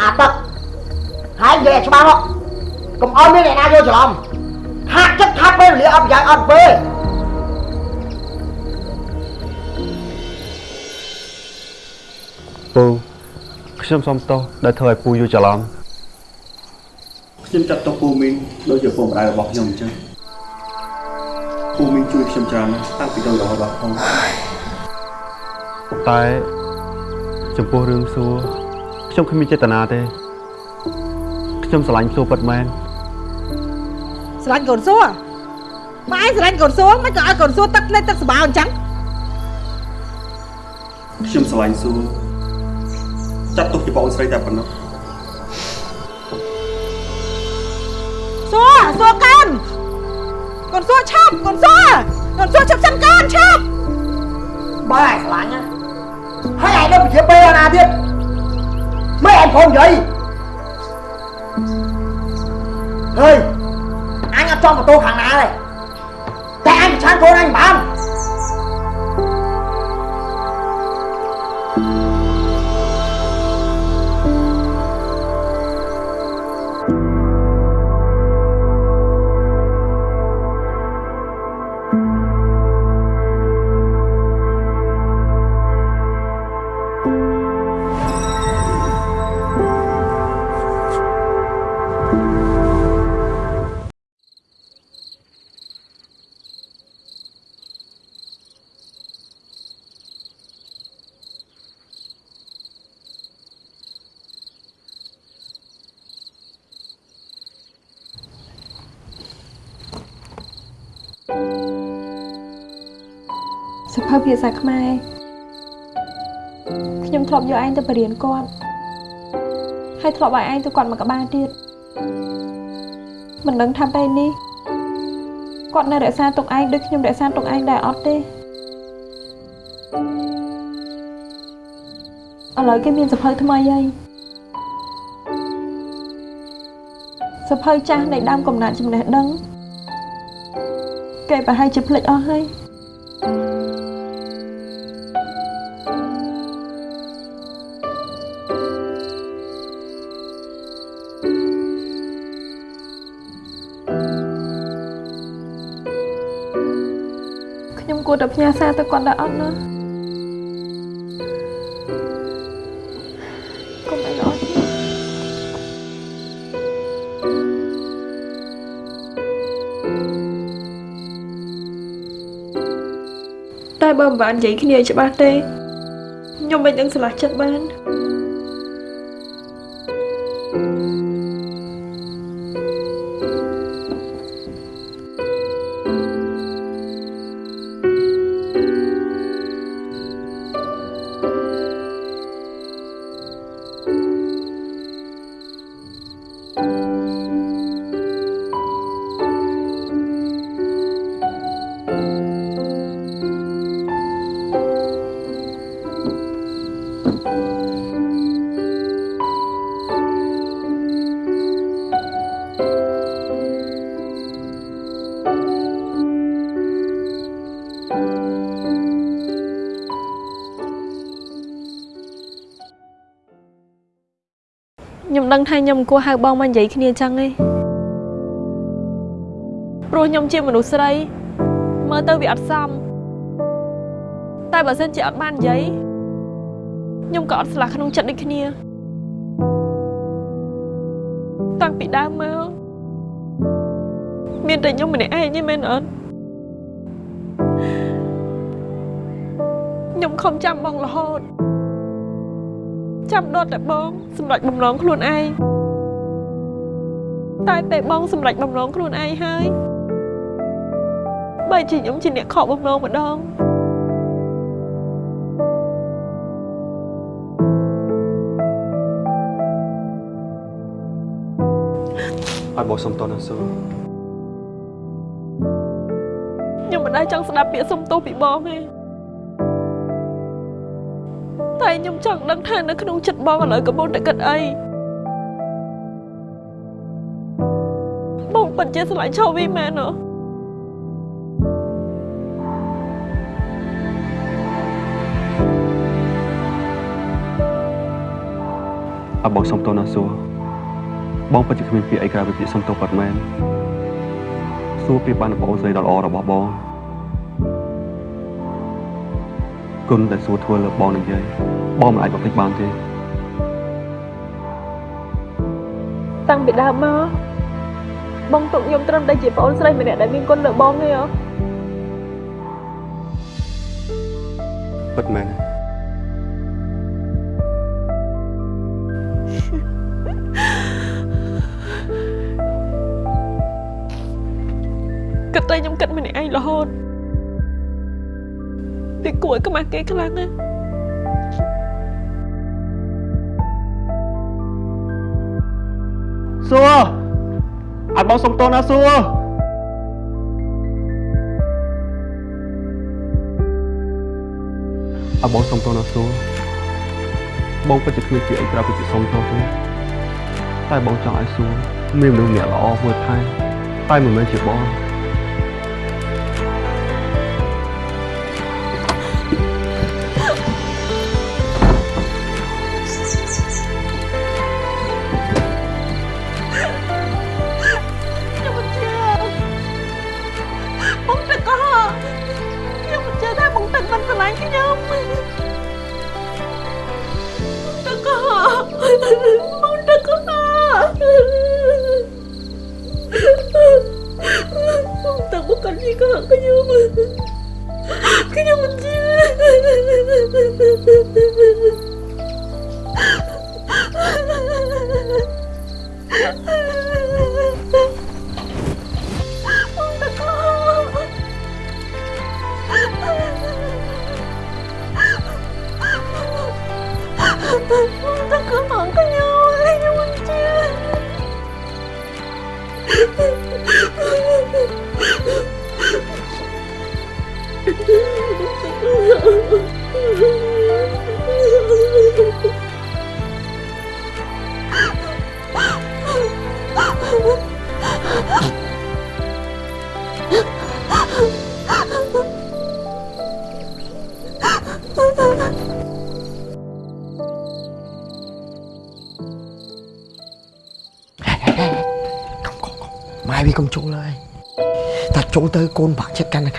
អាទឹកហើយនិយាយឲ្យច្បាស់មកកុំឲ្យមានអ្នកណាយល់ច្រឡំហាក់ចិត្តថាពេលវេលាអត់ប្រយោជន៍អត់ពេលពូខ្ញុំសុំទោសដែលធ្វើឲ្យពូយល់ច្រឡំខ្ញុំចាត់ទុកពូមីងដូចជាពុកម្ដាយរបស់ខ្ញុំអញ្ចឹងពូមីងជួយខ្ញុំច្រើនណាស់តាំងពីតូចរហូតដល់ធំតែចំពោះរឿងសួរ ខ្ញុំគ្មានចេតនាទេខ្ញុំស្រឡាញ់សួរពិតមែនស្រឡាញ់កូនសួរម៉ែឯងស្រឡាញ់កូនសួរមិនក៏ឲ្យកូនសួរទឹកលេខទឹកស្បាអញ្ចឹងខ្ញុំស្រឡាញ់សួរចាត់ទុកជាបងស្រីតែប៉ុណ្ណោះសួរសួរកូនកូនសួរឆាប់កូនសួរកូនសួរឆាប់សិនកូនឆាប់បើឯងស្រឡាញ់ណាហើយឯងនៅជាពេលណាទៀត មិនឯងផងនិយាយហើយអញអត់ចង់បន្ទោ ភៅភាសាខ្មែរខ្ញុំធ្លាប់យកឯងទៅបរៀនគាត់ហើយធ្លាប់ឲ្យឯងទៅគាត់មកក្បាលទៀតមិនដឹងថាពេលនេះគាត់នៅរក្សាទុកឯងដូចខ្ញុំរក្សាទុកឯងដែរអត់ទេឥឡូវគេមានសភៅថ្មីហើយសភៅចាស់នៃដើមកំណត់ចំណេះដឹងគេប្រហែលជាភ្លេចអស់ហើយ ខ្ញុំគួរតែផ្ញើសារទៅគាត់ដែរអត់ណាកុំអីអត់តែបើមិនបាននិយាយគ្នាឲ្យច្បាស់ទេខ្ញុំមិននឹងឆ្លាស់ចិត្តបាន ថាខ្ញុំមិនគួរហៅបងមកនិយាយគ្នាចឹងទេព្រោះខ្ញុំជាមនុស្សស្រី មើលទៅវាអត់សមតែបើសិនជាអត់បាននិយាយខ្ញុំក៏អត់ស្លាស់ក្នុងចិត្តដូចគ្នាតាំងពីដើមមកមានតែខ្ញុំម្នាក់ឯងទេមែនអត់ខ្ញុំខំចាំបងរហូត ចាំដត់តែបងសម្រេចបំណងខ្លួនឯងតែពេលបងសម្រេចបំណងខ្លួនឯងហើយបើជាខ្ញុំជាអ្នកខកបំណងម្ដងឲ្យបងសុំតណាសួរខ្ញុំមិនដែលចង់ស្ដាប់ពាក្យសុំទោសពីបងទេ តែខ្ញុំចង់ដឹងថានៅក្នុងចិត្តបងឥឡូវកំពុងតែគិតអីបងពិតជាស្រឡាញ់ឆោវីមែនអត់អបងសុំទោសណាសួរបងពិតជាគ្មានពាក្យអីក្រៅពីពាក្យសុំទោសពិតមែនសួរពីបានបងអូនស្រីដ៏ល្អរបស់បង គុណដែលសួរធ្វើលើបងនិយាយបងមិនអាចបំភ្លេចបានទេតាំងពីដើមមកបងទុកខ្ញុំត្រឹមតែជាប្អូនស្រីម្នាក់ដែលមានគុណលើបងទេអូពិតមែនគិតតែខ្ញុំគិតម្នាក់ឯងរហូត វាគួរឲ្យខ្មាស់គេខ្លាំងណាស់សួរអាចបងសុំទោសណាសួរអើបងសុំទោសណាសួរបងពិតជាគ្មានពាក្យអីក្រៅពីពាក្យសុំទោសទេតែបងចង់ឲ្យសួរមានមនុស្សម្នាក់ល្អមួយថែតែមិនមែនជាបង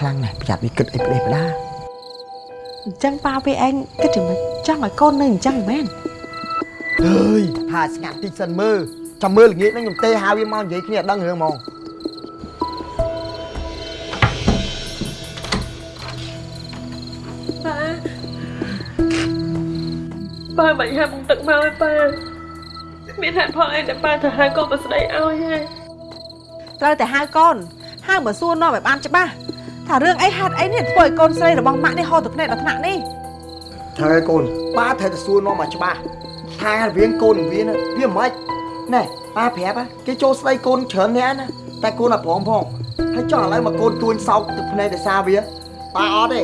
លាំងណាស់ប្រយ័ត្នវាគិតអីផ្ដេសផ្ដាអញ្ចឹងប៉ាវាឯងគិតយ៉ាងម៉េចចង់ឲ្យកូននៅអញ្ចឹងមែនអើយថាស្ងាត់តិចសិនមើលចាំមើលល្ងាចហ្នឹងខ្ញុំទេហៅវាមកនិយាយគ្នាដឹងរឿងហ្មងប៉ាប៉ាមិនហាបងទឹកមកឯប៉ាមានហេតុផលអីដែលប៉ាទៅហៅកូនមកស្ដីឲ្យហេត្រូវតែហៅកូនហៅមកសួរនាំឲ្យបានច្បាស់ ថារឿងអីហេតុអីនេះធ្វើឲ្យកូនស្រីរបស់ម៉ាក់នេះហូរទឹកភ្នែកដល់ថ្នាក់នេះត្រូវហើយកូនប៉ាត្រូវតែសួរនាំមកច្បាស់ថារៀងកូននឹងវាណាវាមិនណែប៉ាប្រាប់ហ่ะគេចូលស្ដីកូនច្រើនអ្នកណាតែកូនអាប្រមផងហើយចង់ឥឡូវមកកូនទួញសោកទឹកភ្នែកដោយសារវាប៉ាអត់ទេ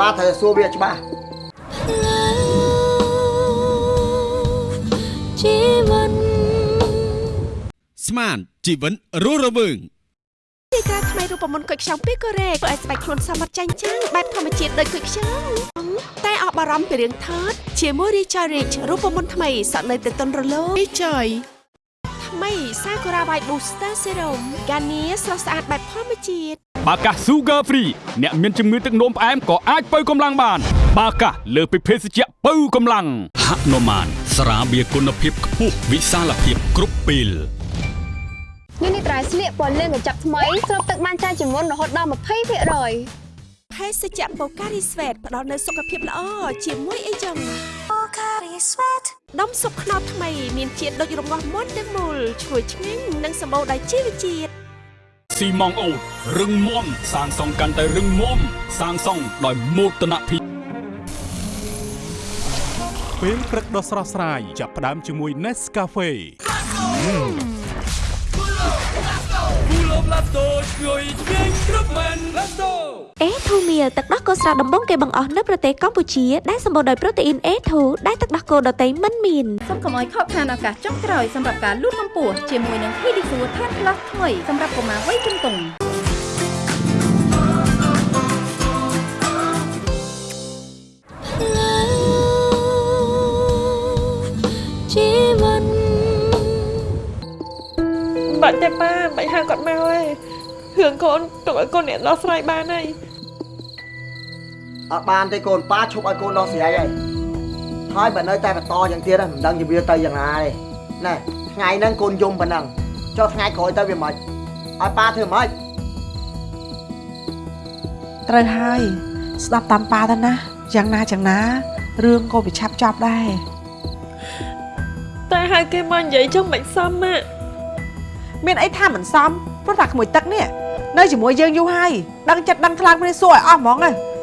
ប៉ាត្រូវតែសួរវាច្បាស់ជីវិតស្មានជីវិតរស់រវើង ទីការថ្មីរូបមន្តគុយខ្ចង់ពីកូរ៉េធ្វើឲ្យស្បែកខ្លួនសមត្ថចាញ់ចាំងបែបធម្មជាតិដូចគុយខ្ចង់តែអស់បារម្ភពីរឿងថតជាមួយ Richard Rich រូបមន្តថ្មីសក់នៅតែទន់រលោង Richard ថ្មី Sakura White Booster Serum កានីស្រស់ស្អាតបែបធម្មជាតិបាកាស Sugar Free អ្នកមានជំងឺទឹកនោមផ្អែមក៏អាចបើកម្លាំងបាន បាកាសលើសពីភេសជ្ជៈបើកម្លាំងហនុមានស្រាបៀរគុណភាពខ្ពស់វិសាលភាពគ្រប់ពេល នេះនេះត្រៃស្លៀកពណ៌លឿងកញ្ចប់ថ្មីស្រូបទឹកបានច្រើនជាងមុនរហូតដល់20%ហភេសជ្ជៈ Pocari Sweat ផ្ដល់នូវសុខភាពល្អជាមួយអីចឹង Pocari Sweat ដុំស៊ុបខ្នុរថ្មីមានជាតិដូចរងាស់មុនទាំងមូលឈ្ងុយឆ្ងាញ់និងសម្បូរដោយជីវជាតិស៊ីម៉ងអូតរឹងមាំសាងសង់កាន់តែរឹងមាំសាងសង់ដោយមោទនភាពពេលព្រឹកដ៏ស្រស់ស្រាយចាប់ផ្ដើមជាមួយ Nescafe អេធូមៀលទឹកដោះគោស្រស់ដំបងគេបង្អស់នៅប្រទេសកម្ពុជាដែលសម្បូរដោយប្រូតេអ៊ីន A2 ដែលទឹកដោះគោដតៃមិនមានសូមកុំឲ្យខកខានឱកាសចុងក្រោយសម្រាប់ការលូតកម្ពស់ជាមួយនឹង Pedisure Tan Plus ថ្មីសម្រាប់កុមារវ័យជំទង់ជីវិត បាច់ទេប៉ាមិនហៅគាត់មកទេរឿងកូនទុកឲ្យកូនអ្នកដោះស្រាយបានហើយអត់បានទេកូនប៉ាឈប់ឲ្យកូនដោះស្រាយហើយហើយបើនៅតែបន្តយ៉ាងទៀតហ្នឹងមិនដឹងជាវាទៅយ៉ាងណាទេណែថ្ងៃហ្នឹងកូនយំប៉ុណ្ណឹងចុះថ្ងៃក្រោយទៅវាមិនឲ្យប៉ាធ្វើមិនត្រូវហើយស្ដាប់តាមប៉ាទៅណាយ៉ាងណាយ៉ាងណារឿងក៏វាឆាប់ចប់ដែរតែហៅគេមកនិយាយចឹងមិនសមម៉ាក់ មានអីថាមិនសមព្រោះតែក្មួយទឹកនេះនៅជាមួយយើងយូរហើយដឹងចិត្តដឹងខ្លាំងគ្នាសួរឲ្យអស់ហ្មងហ៎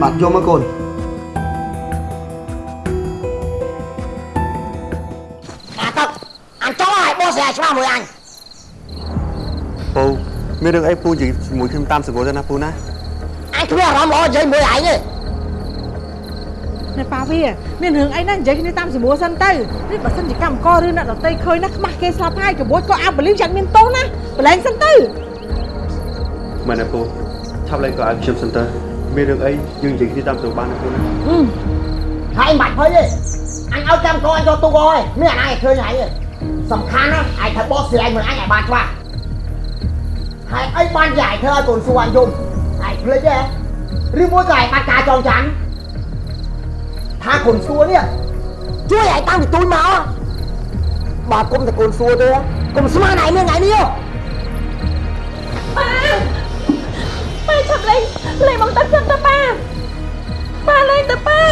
បាទយំមកកូនអាទឹកអញចង់ឲ្យបោះស្រាយច្បាស់មួយអញពូមានរឿងអីពូនិយាយជាមួយខ្ញុំតាមសង្កលទៅណាពូណាអញគ្មានអារម្មណ៍ល្អនិយាយមួយឯងទេ ណែប៉ាវាមានរឿងអីណានិយាយគ្នាតាមសម្រួលសិនទៅនេះបើសិនជាកម្មករឬអ្នកដតីឃើញណាខ្មាស់គេស្លាប់ហើយក្បួចក៏អាប់បលីវយ៉ាងមានទោសណាប្រឡែងសិនទៅមែនទេពូឆាប់លេងក៏ឲ្យខ្ញុំសិនទៅមានរឿងអីយើងនិយាយគ្នាតាមសង្កលបានណាពូណាហើយមិនបាច់ភ័យទេអញឲ្យកម្មករអញយកទូកហើយមានអាណាឲ្យឃើញហើយទេសំខាន់ណាឯងត្រូវបោះស្រាយមួយអញឲ្យបានច្បាស់ហើយអីបានជាឯងធ្វើឲ្យកូនសួរអញយំឯងភ្លេចទេឬមួយក៏ឯងបាត់ការចងចាំ ថាកូនសួរនេះជួយឯងតាំងពីទូចមកបើគុំតែកូនសួរទេកុំស្មានឯងមានថ្ងៃនេះហ៎ប៉ាប៉ាឆាប់លេងលេងមកទឹកចឹងទៅប៉ាប៉ាលេងទៅប៉ា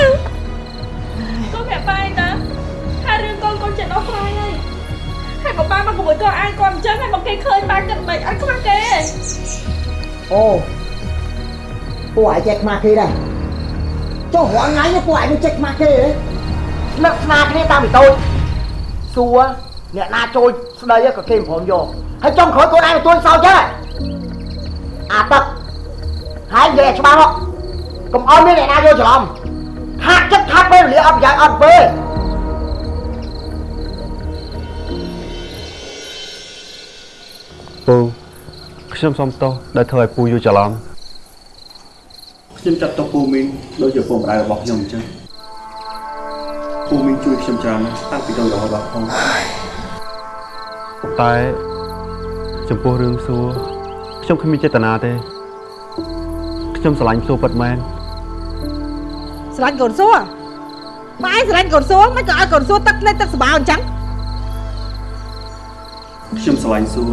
កូនប្រាប់ប៉ាឯងតាថារឿងកូនកូនចិត្តដោះស្រាយហើយហើយបើប៉ាមកក្មួយក៏អាយគាត់អញ្ចឹងហើយមកគេឃើញប៉ាគិតមិនអត់ខ្វះគេទេអូពួកឯងចេះខ្មាស់គេដែរ ចុះរាល់ថ្ងៃនេះពួកឯងមិនចេះខ្មាស់គេទេស្នឹកស្នាគ្នាតាំងពីតូចសួរអ្នកណាចូលស្ដីក៏គេមិនព្រមយកហើយចុងក្រោយកូនឯងទៅទួយសោចេះអាទឹកហើយនិយាយឲ្យច្បាស់មកកុំឲ្យមានអ្នកណាយកច្រឡំហាក់ចិត្តថាពេលវេលាអត់ប្រយោជន៍អត់ពេលពូខ្ញុំសុំទោសដែលធ្វើឲ្យពូយល់ច្រឡំ ខ្ញុំចាត់ទុកពូមីនដូចជាពូម្ដាយរបស់ខ្ញុំអញ្ចឹងពូមីនជួយខ្ញុំច្រើនណាស់តាំងពីតូចរហូតដល់ផងតែចំពោះរឿងសួរខ្ញុំគ្មានចេតនាទេខ្ញុំស្រឡាញ់សួរពិតមែនស្រឡាញ់កូនសួរម៉ែឯងស្រឡាញ់កូនសួរមិនក៏ឲ្យកូនសួរទឹកលេខទឹកស្បាអញ្ចឹងខ្ញុំស្រឡាញ់សួរ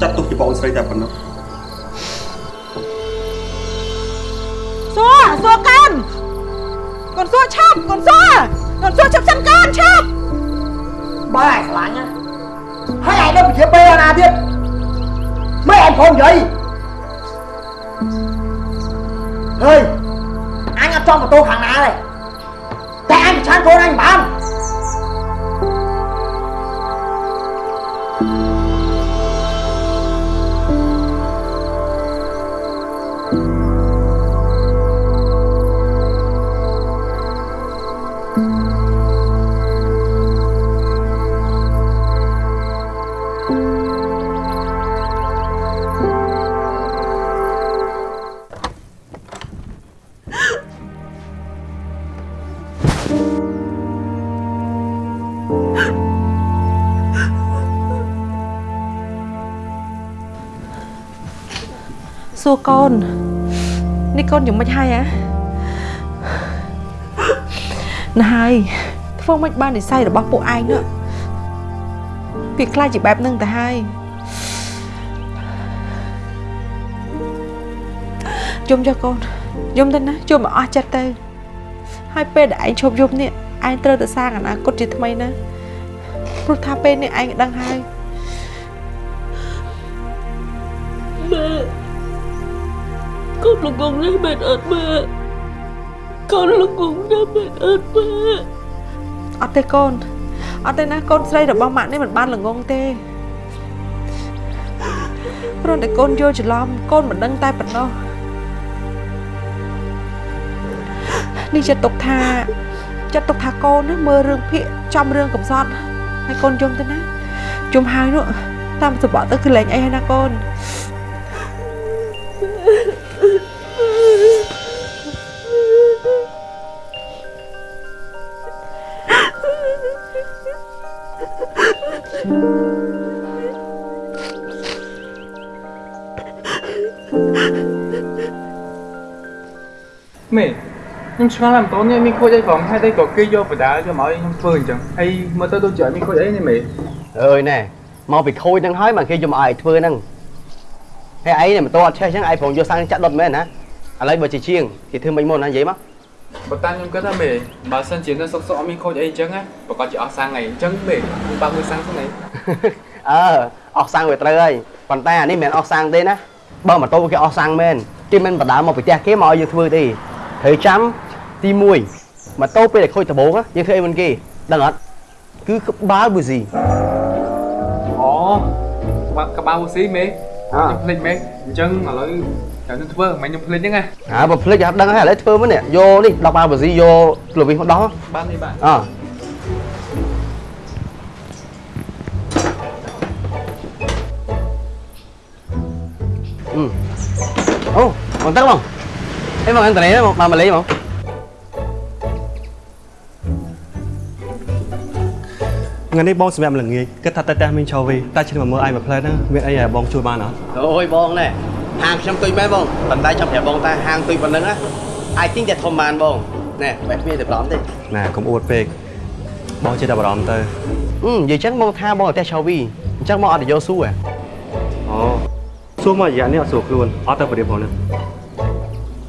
ចាត់ទុកជាបងស្រីតែប៉ុណ្ណោះ សួរសួរកូនកូនសួរឆាប់កូនសួរកូនសួរឆាប់សិនកូនឆាប់បើឯងស្រឡាញ់ណាហើយឯងនៅពជាពេ ងកូនអញមិនបានសួរកូននេះកូនយ៉ាងម៉េចហើយហ៎ណាហើយធ្វើម៉េចបាននិស័យរបស់ពួកឯងនោះវាខ្លាចជាបែបហ្នឹងទៅហើយយំចុះកូនយំទៅណាជុំឲ្យអស់ចិត្តទៅហើយពេលដែលឯងឈប់យំនេះឯងត្រូវទៅសាងអនាគតជាថ្មីណាព្រោះថាពេលនេះឯងដឹងហើយម៉ែ កូនល្ងងណាស់មែនអត់ម៉ែកូនល្ងងណាស់មែនអត់ម៉ែអត់ទេកូនអត់ទេណាកូនស្រីរបស់ម៉ាក់នេះមិនបានល្ងងទេព្រោះតែកូនយល់ច្រឡំកូនមិនដឹងតែប៉ុណ្ណោះនេះចិត្តទុកថាចិត្តទុកថាកូនណាមើលរឿងភាកចំរឿងកំសត់ហើយកូនយំទៅណាយំហើយនោះតាមសបកទៅគឺលែងអីហើយណាកូន ខ្ញុំឆ្ងល់តែម្ដងនេះមានខូចអីផងហើយតែក៏គេយកបដាយកមកឲ្យខ្ញុំធ្វើអញ្ចឹងហើយមើលទៅដូចជាអត់មានខូចអីនេះមេអើយណែមកពីខូចហ្នឹងហើយមកគេយកមកឲ្យធ្វើហ្នឹងហើយឯងនេះមិនតអត់ឆេះអញ្ចឹងឯងប្រងយកសាំងចាក់ដុតមែនណាឥឡូវបើជាជាងគេធ្វើមិនមុនណានិយាយមកបើតាមខ្ញុំគិតថាមេបើសិនជានៅសុកសុកអត់មានខូចអីអញ្ចឹងណាប្រកាសជាអស់សាំងអីអញ្ចឹងមេខ្ញុំបើកមើលសាំងសិនអីអើអស់សាំងវាត្រូវហើយប៉ុន្តែអានេះមិនមែនអស់សាំងទេណាបើម៉ូតូគេអស់សាំងមែនគេមិនបដាមកពីផ្ទះគេមកឲ្យយើងធ្វើទេត្រូវចាំ ទី1ម៉ូតូពេលដែលខូចដំបូងណាយើងធ្វើអីមិនគេដឹងអត់គឺក្បាលប៊ូស៊ីអូបាក់កបៅស៊ីមេអ่าខ្ញុំភ្លេចមេអញ្ចឹងឥឡូវត្រូវខ្ញុំធ្វើមិនខ្ញុំភ្លេចហ្នឹងណាហ่าបើភ្លេចអត់ដឹងហើយឥឡូវធ្វើមកនេះយកនេះ10បាល់ប៊ូស៊ីយកក្លូវីសមកដោះបាននេះបាទអើអឺអូបងតាំងបងអេបងអន្តរនេះមកមកលេងបង ថ្ងៃនេះបងសម្រាប់ល្ងាចគិតថាតែតែមានឆោវីតែឈ្មោះមើលឯងមួយផ្លែហ្នឹងមានអីឲ្យបងជួយបានអត់អូយបងណែហាងខ្ញុំទុយមែនបងប៉ុន្តែចាំប្រាប់បងតាហាងទុយប៉ុណ្ណឹងណា I think តែធំបានបងណែបែបមានតែប្រំទេណែកុំអួតពេកបងចេះតែបារម្ភទៅអឺនិយាយចឹងបងថាបងតែឆោវីអញ្ចឹងបងអត់ទៅយកស៊ូហ៎អូសួរមករយៈនេះអត់ស្រួលខ្លួនអត់ទៅប្រៀបផងហ្នឹង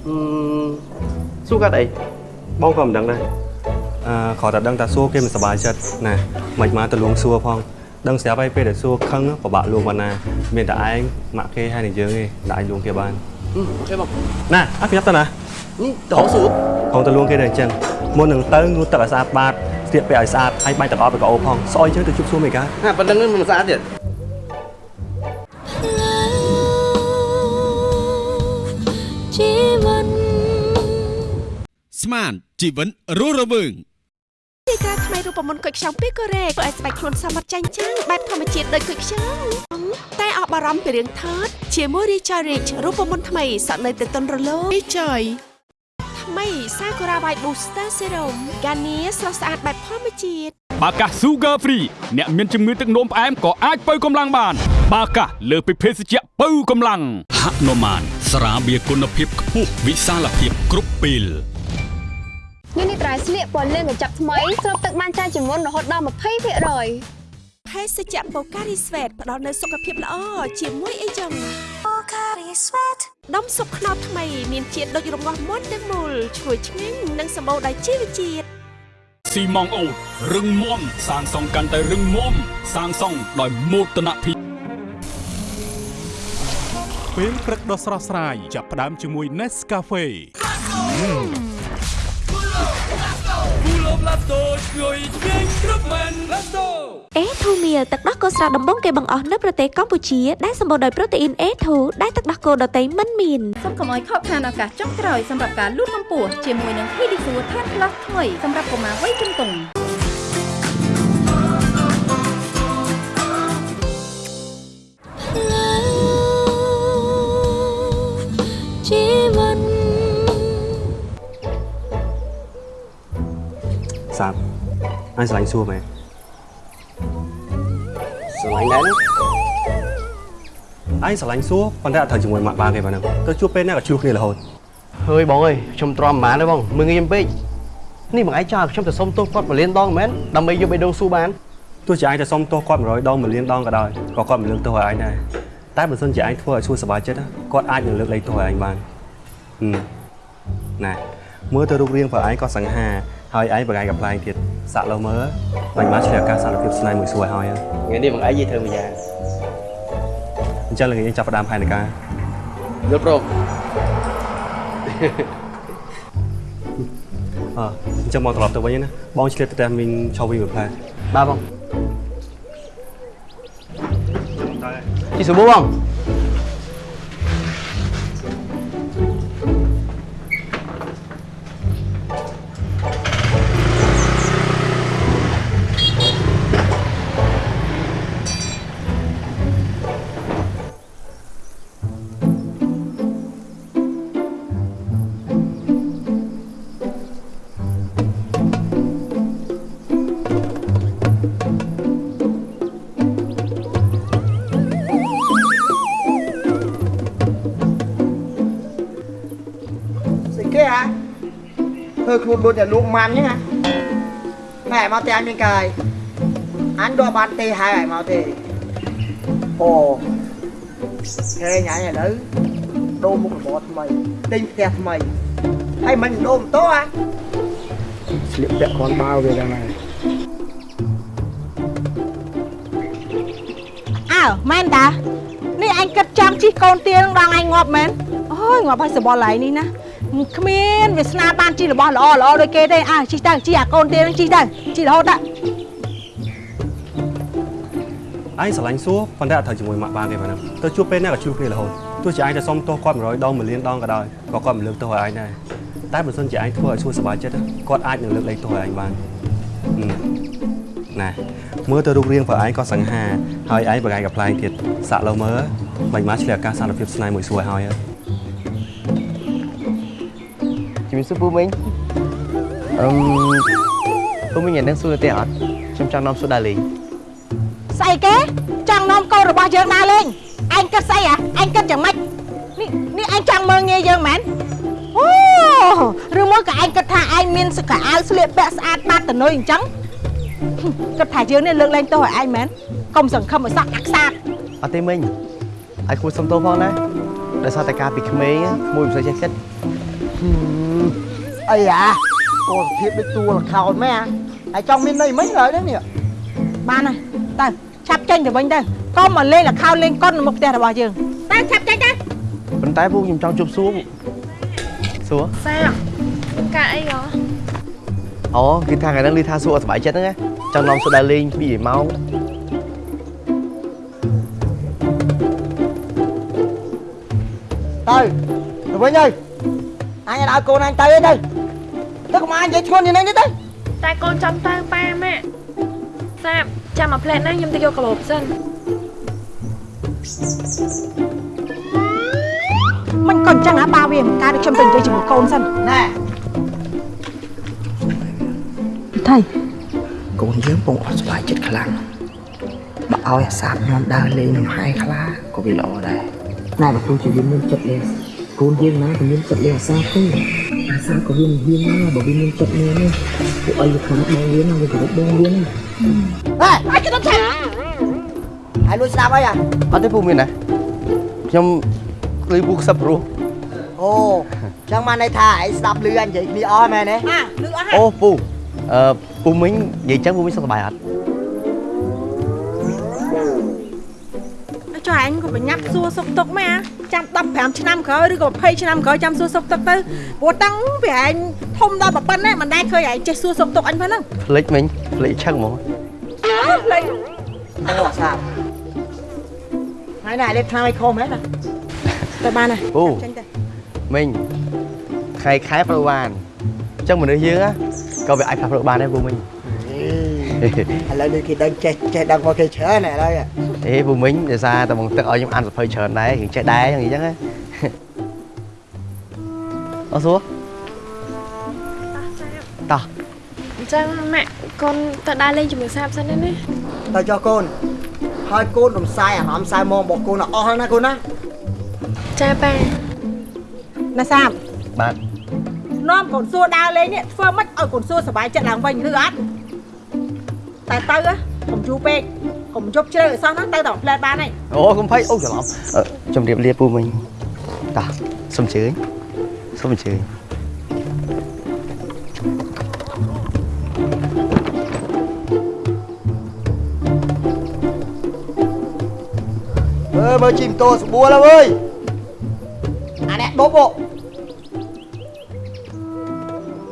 អឺស៊ូកាត់អីបងក៏មិនដឹងដែរអឺ គ្រាន់តែដឹងថាសួរគេមិនសប្បាយចិត្តណាមិនមកទៅលួងសួរផងដឹងស្រាប់ហើយពេលដែលសួរខឹងពិបាកលួងបានណាមានតែឯងម៉ាក់គេហើយនឹងយើងទេដែលអាចលួងគេបានអឺអូខេបងណាអត់ខ្ញុំទៅណានេះទៅហៅស៊ូកុំទៅលួងគេដែរអញ្ចឹងមុននឹងទៅងូតទឹកឲ្យស្អាតបាតស្លៀកពាក់ឲ្យស្អាតហើយបាញ់ទឹកអត់ទៅកោផងស្អុយអញ្ចឹងទៅជប់សួរមេកាណាប៉ុណ្ណឹងមិនស្អាតទៀតជីវិតស្មានជីវិតរស់រវើង ទីក្រាថ្មីរូបមន្តគុយខ្ចង់ពីកូរ៉េធ្វើឲ្យស្បែកខ្លួនសមត្ថចាញ់ចាំងបែបធម្មជាតិដូចគុយខ្ចង់តែអបអរំពីរឿងថតជាមួយ Richard Rich រូបមន្តថ្មីសក់នៅទៅតុនរលោង Richard ថ្មី Sakura White Booster Serum កានីស្រស់ស្អាតបែបធម្មជាតិបាកា Sugar Free អ្នកមានជំងឺទឹកនោមផ្អែមក៏អាចបើកម្លាំងបាន បាកាលើសពីភេសជ្ជៈបើកម្លាំងហនុមានស្រាបៀរគុណភាពខ្ពស់វិសាលភាពគ្រប់ពេល នេះនេះត្រៃស្លៀកពណ៌លឿងកញ្ចប់ថ្មីស្រូបទឹកបានច្រើនជាងមុនរហូតដល់20%។ភេសជ្ជៈ Pocari Sweat ផ្ដល់នូវសុខភាពល្អជាមួយអីចឹង Pocari Sweat ដុំស៊ុបខ្នុរថ្មីមានជាតិដូចរងាស់មុនទាំងមូលឈ្ងុយឆ្ងាញ់និងសម្បូរដោយជីវជាតិស៊ីម៉ងអូតរឹងមាំសាងសង់កាន់តែរឹងមាំសាងសង់ដោយមោទនភាពពេលព្រឹកដ៏ស្រស់ស្រាយចាប់ផ្ដើមជាមួយ Nescafe អេធូមៀទឹកដោះគោស្រស់ដំបងគេបង្អស់នៅប្រទេសកម្ពុជាដែលសម្បូរដោយប្រូតេអ៊ីន A2 ដែលទឹកដោះគោដតៃមិនមានសូមកុំឲ្យខកខានឱកាសចុងក្រោយសម្រាប់ការលូតកម្ពស់ជាមួយនឹង Pedisure Tan Plus ថ្មីសម្រាប់កុមារវ័យជំទង់ សាប់អញស្រឡាញ់សួរមែនស្រឡាញ់ដែរណាអញស្រឡាញ់សួរប៉ុន្តែអត់ត្រូវជាមួយម៉ាក់បាគេប៉ុណ្ណឹងទៅជួបពេលណាក៏ជួបគ្នារហូតហើយបងអើយខ្ញុំទ្រាំប្រហែលទេបងមើងងាយពេកនេះបងឯងចោលខ្ញុំទៅសុំទោសគាត់មួយលានដងមែនដើម្បីយកបេះដូងស៊ូបានទោះជាឯងទៅសុំទោសគាត់100ដង1លានដងក៏ដោយក៏គាត់មិនលើកទោសឲ្យឯងដែរតែបើសិនជាឯងធ្វើឲ្យសួរសប្បាយចិត្តណាគាត់អាចនឹងលើកលែងទោសឲ្យឯងបានហឹមណែមើលទៅរូបរាងប្រឯងក៏សង្ហា ហើយឯងប្រកែកកំ pl ែងទៀតសាក់លោមើលបាញ់មកឆ្លៀតឱកាសសារភាពស្នេហ៍មួយសួរឲ្យហើយថ្ងៃនេះបងឯងនិយាយធ្វើមួយយ៉ាងអញ្ចឹងល្ងាចយើងចាប់ផ្ដើមផែនការយល់ព្រមអើអញ្ចឹងមកត្រឡប់ទៅវិញណាបងឆ្លៀតទៅតែមីងឆោវីមួយផ្លែបាទបងជីសុបបង ដូចតែលោកម៉ាន់អញ្ចឹងហ៎ណែមកតែអញមានកាយអញដកបានទេហើយឲ្យមកទេអូហេញអញឥឡូវដូរមុខរបរថ្មីទិញផ្ទះថ្មីហើយមិនដូរម៉ូតូហ៎ស្លៀកពាក់គ្រាន់បើវាយ៉ាងណាអើមែនតានេះអញគិតចង់ជិះកូនទាលនឹងដងអញងាប់មែនអូយងាប់ហើយសបល់ឡៃនេះណា គ្មានវាសនាបានជិះរបស់ល្អល្អដូចគេទេអើជិះទៅជិះអាកូនទាលនឹងជិះទៅជិះរហូតទៅឯងស្រឡាញ់សួរប៉ុន្តែអត់ត្រូវជាមួយម៉ាក់បានទេប៉ុណ្ណឹងទៅជួបពេលណាក៏ជួបគ្នារហូតទោះជាឯងទៅសុំទោសគាត់100ដង1លានដងក៏ដោយក៏គាត់មិនលើកទោសឲ្យឯងដែរតែបើសិនជាឯងធ្វើឲ្យសួរសប្បាយចិត្តគាត់អាចនឹងលើកលែងទោសឲ្យឯងបានហឹមណែមើលទៅរូបរាងប្រឯងក៏សង្ហាហើយឯងបកាយកំ pl ែងទៀតសាក់លោមើលមិនមកឆ្លៀកឱកាសសារភាពស្នេហ៍មួយសួរឲ្យហើយ ជំរាបសួរពូមីងអឹមពូមីងយ៉ាងនឹងសួរទេអត់ខ្ញុំចង់នាំសួរដាលីងស្អីគេចង់នាំកូនរបស់យើងដើរលេងឯងគិតស្អីហ៎ឯងគិតយ៉ាងម៉េចនេះនេះឯងចង់មើងងាយយើងមែនអូឬមកក៏ឯងគិតថាឯងមានសកអាវស្លៀកពាក់ស្អាតបាត់តនុយអញ្ចឹងគិតថាយើងនេះលើកលែងទោសឲ្យឯងមែនកុំសង្ឃឹមឲ្យសក់អាក់សាតអត់ទេមីងឲ្យគួរសុំទោសផងណាដោយសារតែការពីក្មេងមួយមិនសូវចេះគិត អីអាកូនភាពដូចតួលខោនមែនហើយចង់មានន័យមិនហើយនេះបានហើយទៅឆាប់ចេញទៅវិញទៅកុំមកលេងលខោលេងកុននៅមុខផ្ទះរបស់យើងទៅឆាប់ចេញទៅប៉ុន្តែពូខ្ញុំចង់ជួបសួរសួរសាមានការអីហ៎អូគឺថាថ្ងៃហ្នឹងលីថាសួរអត់សុបាយចិត្តហ្នឹងណាចង់នាំសួរដាលីងពីម៉ោងទៅទៅវិញហើយអញឲ្យកូនអញទៅទេទៅ ទៅកុំអញនិយាយឈ្ងន់យ៉ាងនេះទេតែកូនចាំទៅប៉ាម៉ាក់សាបចាំមកផ្លែតហ្នឹងខ្ញុំទៅយកកាបូបសិនមិនក៏អញ្ចឹងហ่าបាវាមិនកើតខ្ញុំទៅនិយាយជាមួយកូនសិនណែថៃកូនយើងពងអត់សុបាយចិត្តខ្លាំងបើឲ្យអាសាបខ្ញុំដើរលេងនឹងហាយខ្លាក៏វាល្អដែរណែបើគ្រូជាវាមានចិត្តលេងកូនយើងណាក៏មានចិត្តលេងអាសាបទេអា សាបក៏វាមិនហ៊ានណាបើវាមានចិត្តលេងនេះពួកអីវាខ្លាចបងវាណាវាគោរពបងវាណាហេអាចទៅឆាហើយលួចស្ដាប់អីអាអត់ទេពូមានណាខ្ញុំលឺពូខ្សឹបព្រោះអូចឹងមកន័យថាឯងស្ដាប់លឺអញនិយាយគ្នាអស់មែនទេអាលឺអស់ហើយអូពូអឺពូមីងនិយាយចឹងពូមីងសុខសប្បាយអត់ចុះអញក៏បញ្ញាប់សួរសុខទុក្ខមែន ចាំ15ឆ្នាំក្រោយឬក៏20ឆ្នាំក្រោយចាំសួរសុខទុក្ខទៅព្រោះតាំងពីឯងធំដល់ប៉ុណ្ណេះមិនដែលឃើញឯងចេះសួរសុខទុក្ខអញផងហ្នឹងភ្លេចមិញភ្លេចឆឹងហ្មងលេងអូអាសាបថ្ងៃនេះឯងលេបថ្នាំឲ្យខុសមែនណាទៅបានហើយពូចេញទៅមិញខែខែប្រើបានអញ្ចឹងមនុស្សយើងណាក៏វាអាចផ្លាស់ប្ដូរបានដែរពូមិញឥឡូវនេះគេដឹងចេះចេះដឹងមកគេច្រើនឥឡូវ អេពូមិញដោយសារតែបងទឹកឲ្យខ្ញុំអានសភៅច្រើនដែររៀងចេះដែរអញ្ចឹងណាអត់សួរតោះអញ្ចឹងម៉ាក់កូនទៅដើរលេងជាមួយសាបសិនទេណាទៅចុះកូនហើយកូនរំសាយអារម្មណ៍សៅមងរបស់កូនឲ្យអស់ហើយណាកូនណាចាប៉ាណាសាបបាទនាំកូនសួរដើរលេងនេះធ្វើម៉េចឲ្យកូនសួរសុបាយចិត្តឡើងវិញឬអត់តែទៅហ៎កុំយូរពេក កុំជប់ជ្រៅឲ្យសោះហ្នឹងទៅតែផ្លែតបានហើយអូកុំភ័យអូច្រឡំអឺជំរាបលាពូមិញតោះសុំអញ្ជើញសុំអញ្ជើញអើមើលជីម៉ូតូស្បួលហើយវើយអានេះដប់អូ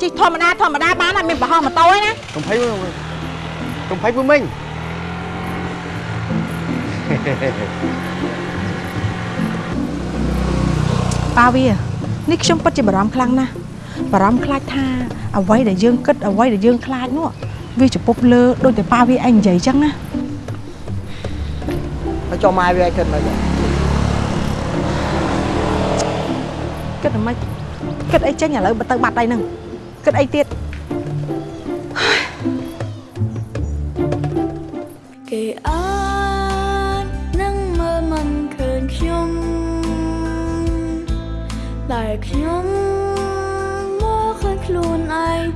ជិះធម្មតាធម្មតាបានហើយមានប្រហោះម៉ូតូហើយណាកុំភ័យពូកុំភ័យពូមិញ ប៉ាវានេះខ្ញុំពិតជាបារម្ភខ្លាំងណាស់បារម្ភខ្លាចថាអ្វីដែលយើងគិតអ្វីដែលយើងខ្លាចនោះវាចំពុកលើដូចតែប៉ាវាឯងនិយាយចឹងណាហើយចុះម៉ែវាឲ្យគិតមកចឹងគិតតែម៉េចគិតអីចេញឥឡូវបើទៅបាត់ដៃហ្នឹងគិតអីទៀតគេអា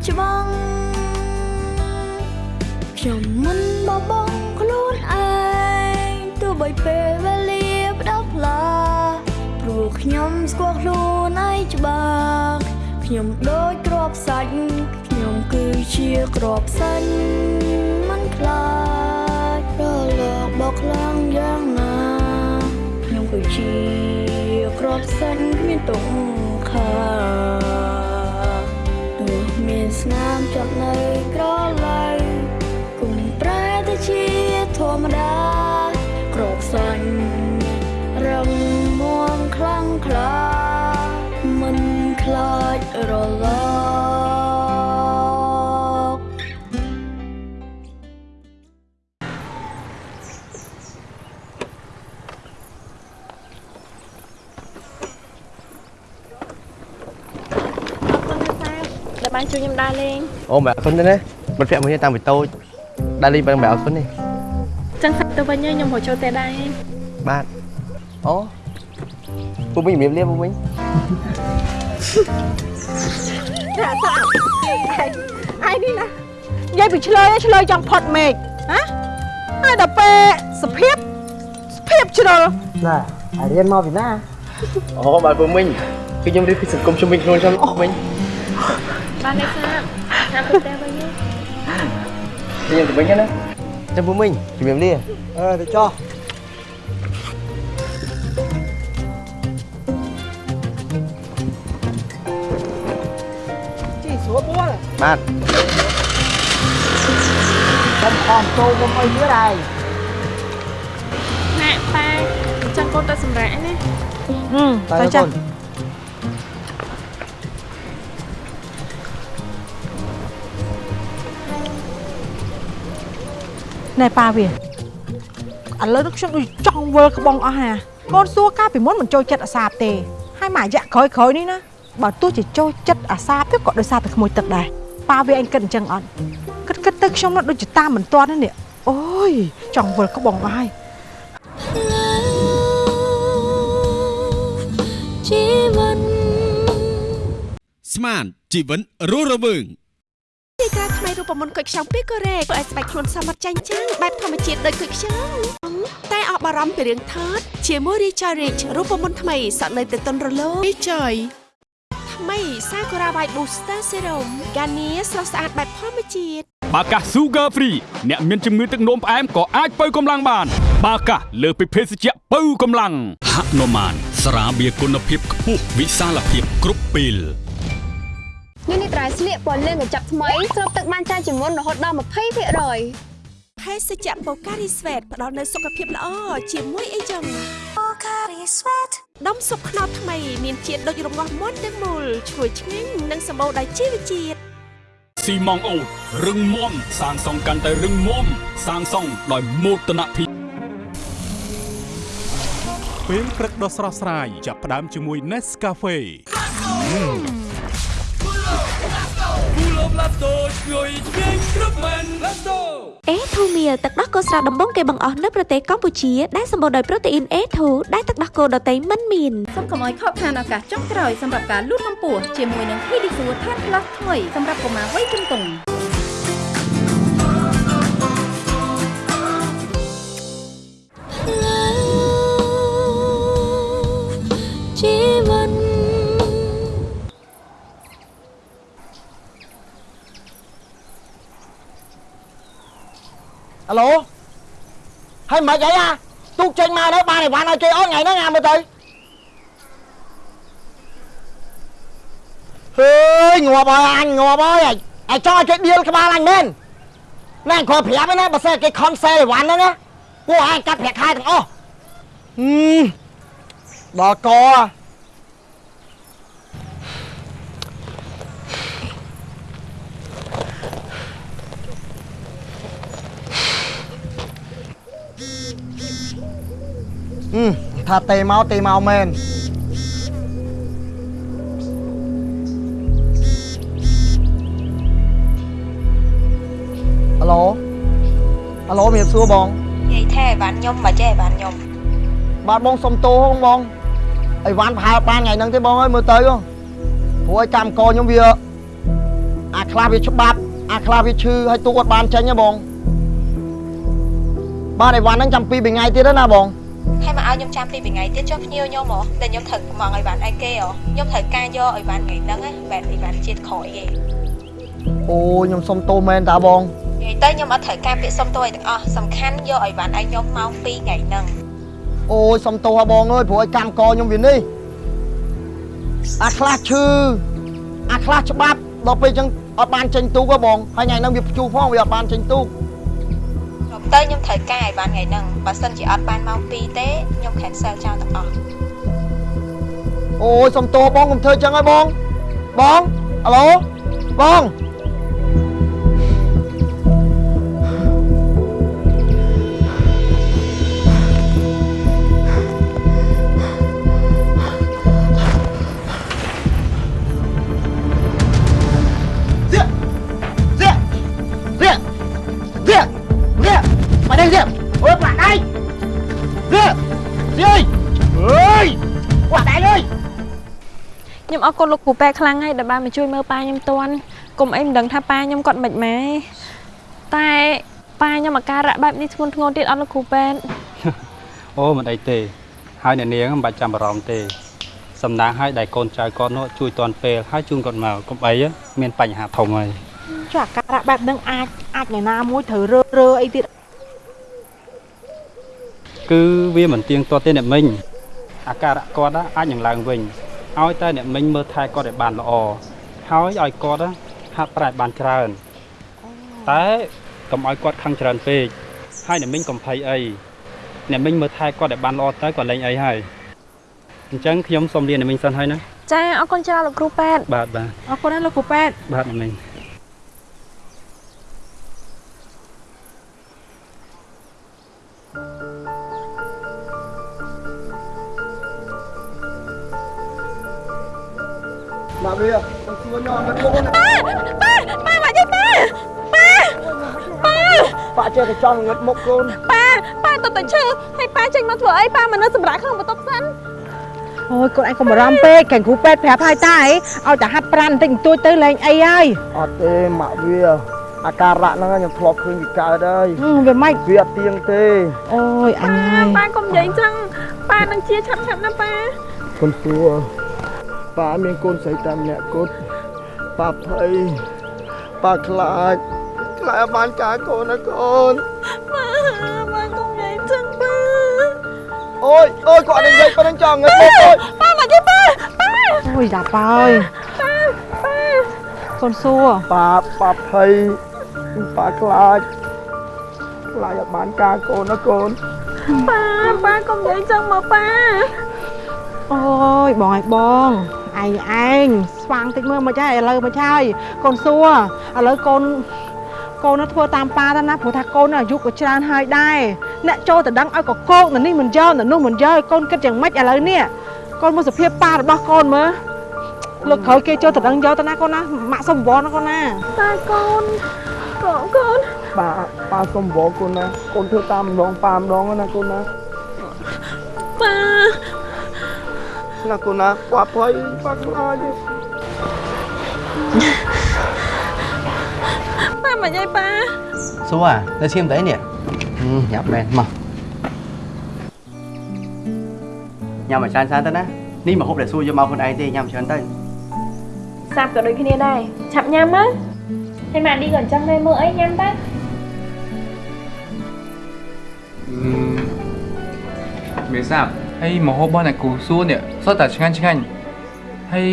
ច្បាំងខ្ញុំមិនបបងខ្លួនឯងទោះបីពេលវេលាផ្ដោតផ្លាព្រោះខ្ញុំស្គាល់ខ្លួនឯងច្បាស់ខ្ញុំដូចក្របសាច់ខ្ញុំគឺជាក្របសាច់មិនខ្លាចរលកបោកខ្លាំងយ៉ាងណាខ្ញុំគឺជាក្របសាច់គ្មានទុកខាទោះ មានស្ជួយខ្ញុំដើរលេងអូមែអរគុណទេណាមិត្តភក្តិមួយនេះតាំងពីតូចដើរលេងបានបែបអរគុណនេះចឹងសាច់ទៅវិញខ្ញុំរកចូលតែដែរបាទអូពូវិញជំរាបលាពូវិញថាថាឯងនេះណានិយាយពីឆ្លើយឆ្លើយចង់ផុតមេឃហ៎ហើយដល់ពេលសភាពសភាពជ្រុលណាអារៀនមកពីណាអូបាទពូវិញគឺខ្ញុំរៀបពីសង្គមជំនាញខ្លួនខ្ញុំវិញបានទេសាថាទៅតែវិញ ខ្ញុំទៅវិញណាចាំពូវិញជំរាបលាអឺទៅចោះជីស្រួលបួលបាទខ្ញុំខំចូលខ្ញុំអីទៀតហើយណែប៉ាអញ្ចឹ ណាហឹមទៅទៅចាចាស់ណែប៉ាវាឥឡូវនេះខ្ញុំដូចចង់វិលក្បងអស់ហាកូនសួរកាលពីមុនមិនចូលចិត្តអាសាបទេហើយមួយរយៈក្រោយក្រោយៗនេះណាបើទោះជាចូលចិត្តអាសាបទៅក៏ដោយសារតែក្មួយទឹកដែរប៉ាវាឯងគិតអញ្ចឹងអត់គិតគិតទៅខ្ញុំនោះដូចជាតាមមិនទាន់ណានេះអូយចង់វិលក្បងអស់ហើយជីវិតស្មានជីវិតរស់រវើងទីក្រា ថ្មីរូបមន្តគុយខ្ចង់ពីកូរ៉េធ្វើឲ្យស្បែកខ្លួនសមត្ថចាញ់ចាំងបែបធម្មជាតិដូចគុយខ្ចង់តែអបអរំពីរឿងថតជាមួយ Richard Rich រូបមន្តថ្មីសក់នៅទៅតុនរលោង Richard ថ្មី Sakura White Booster Serum កានីស្រស់ស្អាតបែបធម្មជាតិបាកា Sugar Free អ្នកមានជំងឺទឹកនោមផ្អែមក៏អាចបើកម្លាំងបាន បាកាលើសពីភេសជ្ជៈបើកម្លាំងហនុមានស្រាបៀរគុណភាពខ្ពស់វិសាលភាពគ្រប់ពេល ញ៉ាំនេះត្រៃស្លៀកពណ៌លឿងកញ្ចប់ថ្មីស្រូបទឹកបានច្រើនជាងមុនរហូតដល់20%។ភេសជ្ជៈ Pocari Sweat ផ្ដល់នូវសុខភាពល្អជាមួយអីចឹង Pocari Sweat ដុំស៊ុបខ្នុរថ្មីមានជាតិដូចរងាស់មុនទាំងមូលឈ្ងុយឆ្ងាញ់និងសម្បូរដោយជីវជាតិស៊ីម៉ងអូតរឹងមាំសាងសង់កាន់តែរឹងមាំសាងសង់ដោយមោទនភាពពេលព្រឹកដ៏ស្រស់ស្រាយចាប់ផ្ដើមជាមួយ Nescafe គូលបឡាតូជួយឆ្ងាញ់គ្រប់មែនឡាតូអេធូមៀទឹកដោះគោស្រស់ដំបងគេបង្អស់នៅប្រទេសកម្ពុជាដែលសម្បូរដោយប្រូតេអ៊ីន A2 ដែលទឹកដោះគោដតៃមិនមានសូមកុំឲ្យខកខានឱកាសចុងក្រោយសម្រាប់ការលូតកម្ពស់ជាមួយនឹង Pedisure Tan Plus ថ្មីសម្រាប់កុមារវ័យជំទង់ អាឡូហើយមិនអីអាទូកចេញមកនៅបានអីវ៉ាន់ឲ្យគេអត់ថ្ងៃហ្នឹងអាមើលទៅហើយងាប់ហើយអញងាប់ហើយអាចចង់ឲ្យគេដៀលក្បាលអញមែនណែគាត់ប្រាប់ឯណាបើសិនគេខំសេអីវ៉ាន់ហ្នឹងណាពួកឯងកាត់ប្រាក់ខែទាំងអស់ហឹមដល់កហឹ ថាទេមកទេមកមែនអាឡូអាឡូមានសួរបងនិយាយថាបានខ្ញុំបើចេះបានខ្ញុំបាទបងសុំទោសបងអីវ៉ាន់ប្រហែលបានថ្ងៃហ្នឹងទេបងអើយមើលទៅព្រោះឲ្យកម្មកខ្ញុំវាខ្លះវាច្បាប់អាខ្លះវាឈឺហើយទូគាត់បានចេញហ៎បងបានអីវ៉ាន់ហ្នឹងចាំពីរបីថ្ងៃទៀតណាបង ហើយមកឲ្យខ្ញុំចាំពីរថ្ងៃទៀតចុះភ្ញៀវខ្ញុំហ៎តែខ្ញុំត្រូវមកឲ្យបានអីគេហ៎ខ្ញុំត្រូវការយកឲ្យបានថ្ងៃហ្នឹងណាបែបអីបានជាតិក្រោយទេអូខ្ញុំសុំទោសមែនតាបងនិយាយទៅខ្ញុំអត់ត្រូវការពាក្យសុំទោសអីទាំងអស់សំខាន់យកឲ្យបានឲ្យខ្ញុំមកពីរថ្ងៃហ្នឹងអូយសុំទោសហ៎បងអើយព្រោះឲ្យកម្មកខ្ញុំវានេះអាខ្លះឈឺអាខ្លះច្បាប់ដល់ពេលអញ្ចឹងអត់បានចេញទូកហ៎បងហើយថ្ងៃហ្នឹងវាព្យុះផងវាអត់បានចេញទូករំ ទៅខ្ញុំត្រូវការឲ្យបានថ្ងៃហ្នឹងបើសិនជាអត់បានមកពីរទេខ្ញុំ cancel ចោលទាំងអស់អូយសុំទោសបងកុំធ្វើអញ្ចឹងហើយបងបងអាឡូបង អរគុណលោកគ្រូប៉ែខ្លាំងហើយដែលបានមកជួយមើលប៉ាខ្ញុំតាន់កុំអីមិនដឹងថាប៉ាខ្ញុំគាត់មិនម៉េចតែប៉ាខ្ញុំអាការៈបែបនេះធ្ងន់ធ្ងរទៀតអត់លោកគ្រូប៉ែអូមិនអីទេហើយអ្នកនាងមិនបាច់ចាំបារម្ភទេសំណាងឲ្យដែលកូនចៅគាត់នោះជួយតាន់ពេលហើយជូនគាត់មកកុំអីមានបញ្ហាធំហើយចុះអាការៈបែបហ្នឹងអាចអាចថ្ងៃណាមួយត្រូវរើរើអីទៀតគឺវាមិនទៀងទាត់ទេអ្នកមិញអាការៈគាត់ណាអាចនឹងឡើងវិញ ឲ្យតែអ្នកមិញមើលថែគាត់ឲ្យបានល្អហើយឲ្យគាត់ណាហាត់ប្រាណបានច្រើនតែកុំឲ្យគាត់ខឹងច្រើនពេកហើយអ្នកមិញកុំភ័យអីអ្នកមិញមើលថែគាត់ឲ្យបានល្អទៅគាត់លែងអីហើយអញ្ចឹងខ្ញុំសូមលាអ្នកមិញសិនហើយណាចាអរគុណច្រើនលោកគ្រូប៉ែបាទបាទអរគុណណាស់លោកគ្រូប៉ែតបាទអ្នកមិញ វាខ្ញុំសួរញ៉ាំមកបងប៉ាប៉ាមកយាយប៉ាប៉ាប៉ាប៉ាចេះតែចង់ងឹតមុខកូនប៉ាប៉ាទៅតែឈឺហើយប៉ាចេញមកធ្វើអីប៉ាមកនៅសម្រាប់ក្នុងបន្ទប់សិនអូយកូនឯងកុំបារម្ភពេកកែគ្រូប៉ែតប្រាប់ហើយតាអីឲ្យតែហាត់ប្រាណបន្តិចបន្តួចទៅលែងអីហើយអត់ទេម៉ាក់វាអាការៈហ្នឹងខ្ញុំធ្លាប់ឃើញវាកើតហើយវាមិនវាអត់ទៀងទេអូយអញហើយប៉ាកុំនិយាយចឹងប៉ានឹងជាឆាប់ឆាប់ណាប៉ាកូនសួរ ប៉ាមានកូនស្រីតែម្នាក់គត់ប៉ាភ័យប៉ាខ្លាចខ្លាចអត់បានការកូនណាកូនប៉ាប៉ាកុំនិយាយចឹងប៉ាអូយអូយគាត់និយាយប៉ុណ្្នឹងចង់ងឹតមុខអូយប៉ាមកយាយប៉ាប៉ាអូយតាប៉ាអើយប៉ាប៉ាកូនសួរប៉ាប៉ាភ័យប៉ាខ្លាចខ្លាចអត់បានការកូនណាកូនប៉ាប៉ាកុំនិយាយចឹងមកប៉ាអូយបងឲ្យបង ឯងឯងស្វាងតិចមើលមិនចាឥឡូវមិនចាហើយកូនសួរឥឡូវកូនកូននោះធ្វើតាមប៉ាទៅណាព្រោះថាកូននោះអាយុក៏ច្រើនហើយដែរអ្នកចូលទៅដឹងឲ្យកកោកនៅនេះមិនយកនៅនោះមិនយកឲ្យកូនគិតយ៉ាងម៉េចឥឡូវនេះកូនមើលសភាពប៉ារបស់កូនមើលលោកក្រោយគេចូលទៅដឹងយកទៅណាកូនណាម៉ាក់សុំវល់ណាកូនណាតែកូនកូនកូនប៉ាប៉ាសុំវល់កូនណាកូនធ្វើតាមម្ដងប៉ាម្ដងណាកូនណាប៉ា ណាកូនណាប៉ាភ័យប៉ាខ្លាចប៉ាមកយាយប៉ាសួរនៅឈាមទៅអីនេះញ៉ាំមែនមកញ៉ាំមកច្រើនច្រើនទៅណានេះមកហូបដែលសួរយកមកខ្លួនឯងទេញ៉ាំច្រើនទៅសាប់ក៏ដូចគ្នាដែរឆាប់ញ៉ាំមកហើយម៉ាក់ឌីក៏អញ្ចឹងដែរមើលអីញ៉ាំទៅមេសាប់ ហើយមកហូបរបស់អ្នកគ្រូសួរនេះសុទ្ធតែឆ្ងាញ់ឆ្ងាញ់ហើយ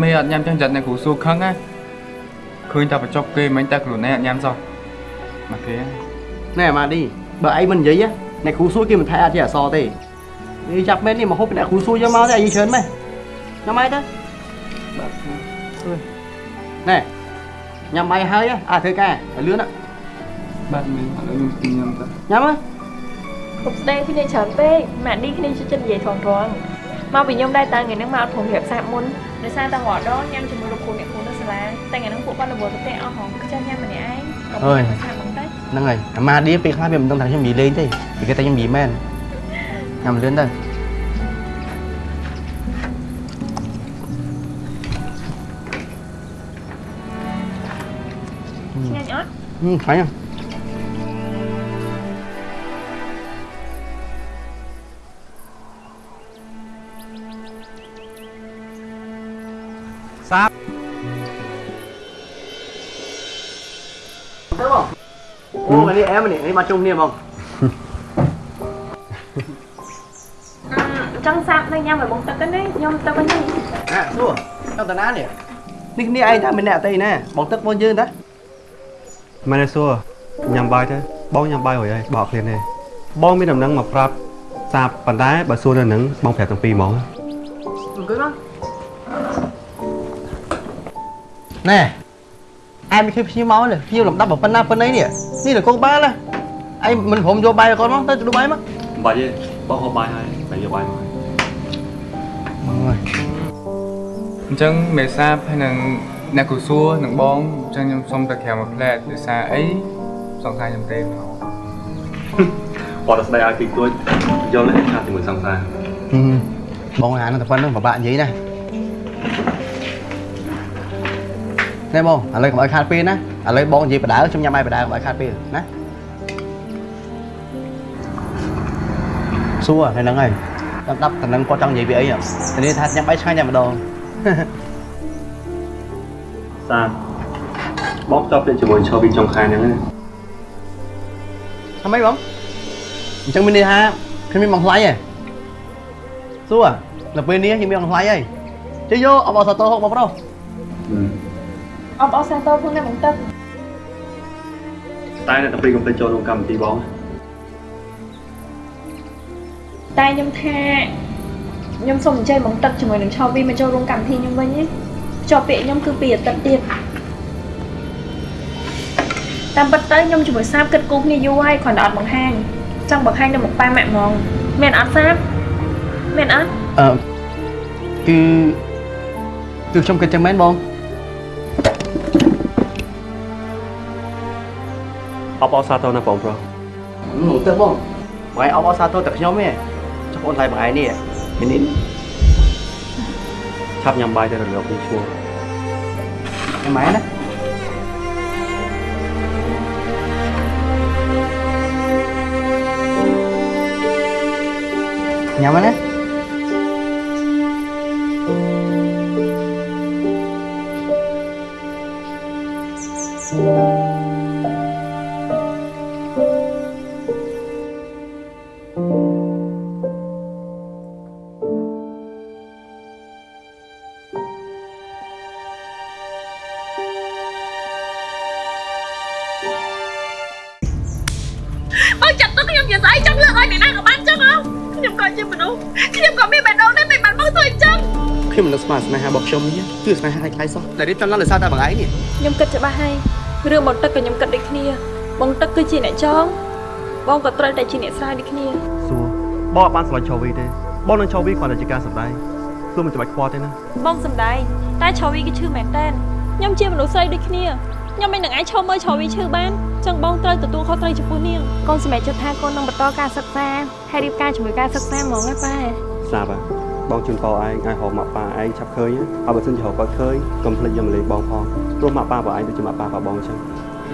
មេអត់ញ៉ាំចឹងចិត្តអ្នកគ្រូសួរខឹងណាឃើញតែបញ្ចុកគេមិញតែខ្លួនឯងអត់ញ៉ាំសោះមកគេណែម៉ាឌីបើឯងមិននិយាយអ្នកគ្រូសួរគេមិនថែអត់ជាអសរទេនេះចាប់មែននេះមកហូបពីអ្នកគ្រូសួរយកមកទេអាយច្រើនម៉េះញ៉ាំអីទៅបាទណែញ៉ាំអីហើយអាធ្វើការឲ្យលឿនណាបាទមេឥឡូវខ្ញុំស្ទីញ៉ាំទៅញ៉ាំហ៎ គ្រប់ស្ដីគ្នាច្រើនពេកម៉ាក់ឌីគ្នាជួយចិត្តនិយាយថងថងមកពីខ្ញុំដែរតើថ្ងៃហ្នឹងមកអត់ព្រមរៀបសាប់មុនដោយសារតែរាល់ដងញ៉ាំជាមួយលោកគ្រូអ្នកគ្រូនៅសាលាតែថ្ងៃហ្នឹងពួកគាត់រវល់ទៅផ្ទះអស់ហងគឺចាំញ៉ាំម្នាក់ឯងក៏មិនឆាប់ហ្មងទៅហ្នឹងហើយអាម៉ាឌីពេលខ្លះវាមិនដឹងថាខ្ញុំនិយាយលេងទេវាគេតែខ្ញុំនិយាយមែនញ៉ាំលឿនទៅអឆ្ងាញ់អត់ Ừ, phải không? សាប Thế không? Ô, cái này em này, cái mà chung niềm không? ចង់សាប់នៅញ៉ាំឲ្យបងទឹកទៅនេះខ្ញុំទៅវិញនេះ À, xua, trong tần án nè នេះនេះឯងថាមិនអ្នកអតីណាបងទឹកបងយើងតាមែនទេសួរញ៉ាំបាយទៅបងញ៉ាំបាយរួចហើយបោកគ្នាទេបងមានដំណឹងមកប្រាប់សាបប៉ុន្តែបើសួរនៅនឹងបងប្រាប់ទាំងពីរហ្មងអង្គុយមក ណែអែមិនឃើញភ្ញៀវមកទេភ្ញៀវលំដាប់ប៉ុណ្ណាប៉ុណ្ណីនេះនេះលកងបានណាឯងមិនព្រមយកបាយឲ្យគាត់មកទៅទៅបាយមកមិនបាច់ទេបងហូបបាយហើយតែយកបាយមកអញ្ចឹងមេសាបហើយនឹងអ្នកគូសួរនឹងបងអញ្ចឹងខ្ញុំសុំទៅក្រៅមួយផ្លែតដោយសារអីសង្សារខ្ញុំទេមកគាត់ទៅស្ដីឲ្យពីទួចយល់ទេថាជាមួយសង្សារបងអានតែប៉ុណ្្នឹងពិបាកនិយាយណា ណែបងឥឡូវកុំឲ្យខាតពេលណាឥឡូវបងនិយាយបដៅខ្ញុំញ៉ាំបាយបដៅកុំឲ្យខាតពេលណាសួរនៅហ្នឹងហើយដល់ដាប់តំណឹងគាត់ចង់និយាយពីអីហ៎តែនេះថាញ៉ាំបាយឆ្ងាញ់តែម្ដងសាបបងតបទៅជាមួយឈរពីចុងខែហ្នឹងណាធ្វើម៉េចបងអញ្ចឹងមានន័យថាខ្ញុំមានបងថ្លៃហ៎សួរនៅពេលនេះខ្ញុំមានបងថ្លៃហើយជិះយកអបអរសាទរហូបបងប្រុស អបអរសាទរផងណាបងទឹកតែអ្នកទាំងពីរកុំទៅចូលក្នុងកម្មវិធីបងតែខ្ញុំថាខ្ញុំសូមអញ្ជើញបងទឹកជាមួយនឹងឆោវីមកចូលរួមកម្មវិធីខ្ញុំវិញណាជាប់ពាក្យខ្ញុំគឺពីអាទិត្យទៀតតាមពិតទៅខ្ញុំជាមួយសាបគិតគូរគ្នាយូរហើយគ្រាន់តែអត់បង្ហាញចង់បង្ហាញទៅមុខប៉ាម៉ាក់ហ្មងមែនអត់សាបមែនអត់អឺគឺគឺខ្ញុំគិតចឹងមែនបង បអរសាទរណាបងប្រុសនោះទៅបងបងឯងអបអរសាទរតែខ្ញុំទេចុះបងថ្លៃបងឯងនេះមាននេះឆាប់ញ៉ាំបាយទៅរលកពីឈ្មោះ em máy đấy nhắm vào đấy ខ្ញុំនេះគឺស្នេហាខ្លាំងសោះតែរៀបចំឡើងដោយសារតែបងឯងនេះខ្ញុំគិតច្បាស់ហើយរឿងបងទឹកក៏ខ្ញុំគិតដូចគ្នា បងទឹកគឺជាអ្នកចងបងក៏ត្រូវតែជាអ្នកស្រាវដូចគ្នាសួរបងអត់បានស្រឡាញ់ឆោវីទេបងនឹងឆោវីគ្រាន់តែជាការសម្ដែងសួរមិនចាំបាច់ខ្វល់ទេណាបងសំដែងតែឆោវីគឺឈឺមែនតើខ្ញុំជាមនុស្សស្រីដូចគ្នាខ្ញុំមិននឹងអាចឈប់មើលឆោវីឈឺបានចឹងបងត្រូវទទួលខុសត្រូវចំពោះនាងកូនសម្រេចចិត្តថាកូននឹងបន្តការសិក្សាហើយរៀបការជាមួយការសិក្សាហ្មងណាប៉ាសាបហ៎ បងជូនពរឯងឲ្យហៅម៉ាក់ប៉ាឯងឆាប់ឃើញណាហើយបើសិនជាហៅគាត់ឃើញកុំភ្លេចយកមកលេងបងផងព្រោះម៉ាក់ប៉ារបស់ឯងដូចជាម៉ាក់ប៉ារបស់បងអញ្ចឹង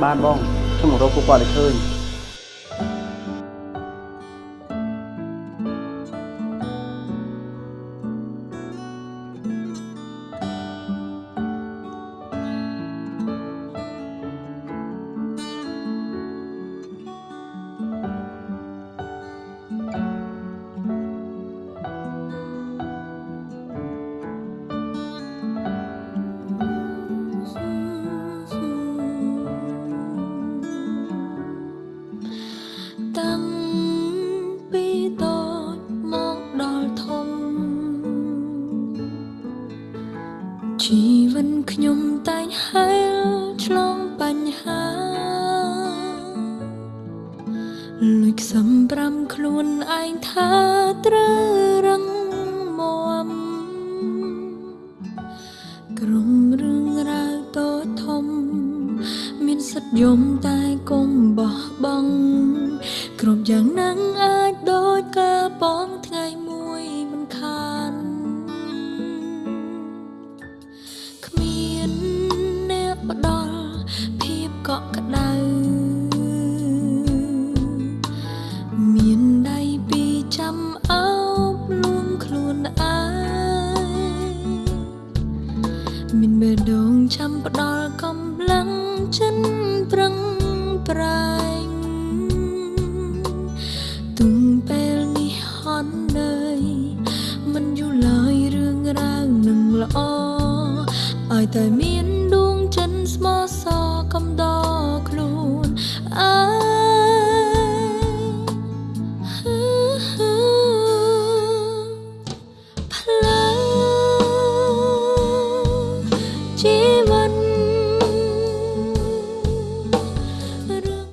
បានបងខ្ញុំមករកពួកគាត់ឲ្យឃើញ ហាលួចខ្សំប្រាំខ្លួនឯងថាត្រូវរឹងមាំក្រុមរឿងរ៉ាវតូចធំ មានសិទ្ធិយំតែកុំបោះបង់គ្រប់យ៉ាងណាំង